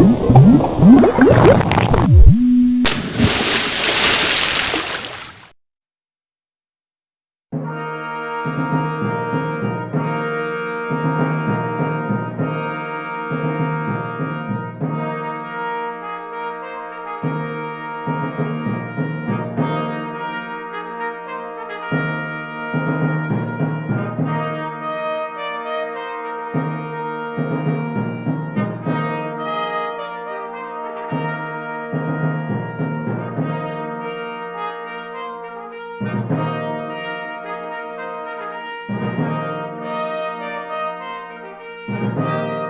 Thank you. Música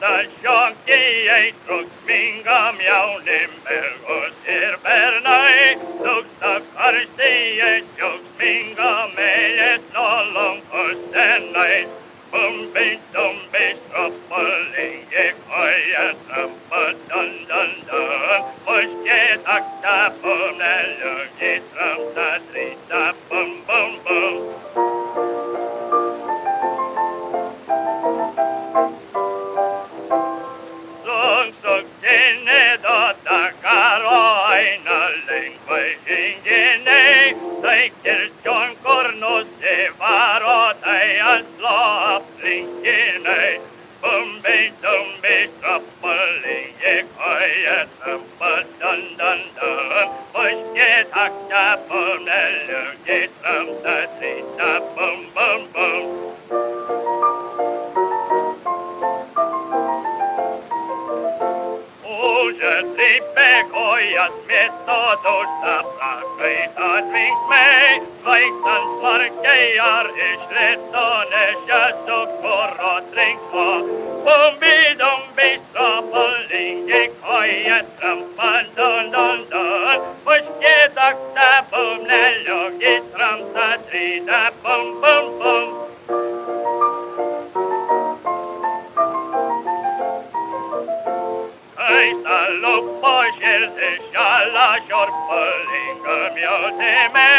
jockijai, truksmingam jaunim mergos ir bernai, duksa karstijai, džiaugsmingam eilės nolonkos senai. Bumbi, dumbi, stropulingi, koja trampa, dun, dun, dun. Muškė takta, bum, neliugi, tramta, trita, bum, bum, bum. Ingene Taiker John Corno se varo tai aslo aplingene Bumbi dumbi trappalinge koya trampa dun dun dun Puske takta pumnelugi tramta trita sekojas metodus apsākļai atvinksmei, zvaigznes markei ar išlieto nešasu kuro trinko. Bumbi, dumbi, sopalingi, kojas trampa, dun, dun, dun. Pušķi, dokta, bumne, logi, trampa, trīda, jalla kjorppelinga mjøtime.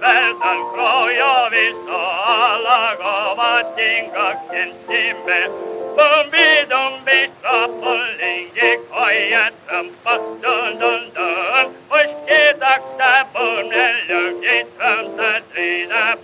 Vältan kroja vissa alla gavat ingakken timme. Bumbi dumbi strappelingi koja trampa dun dun dun. Puski takta bunnelugi tramta trida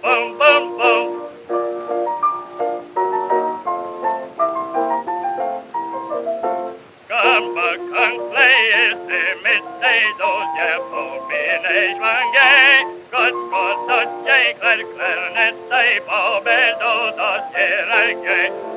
klar klarnetta i babel då da serage.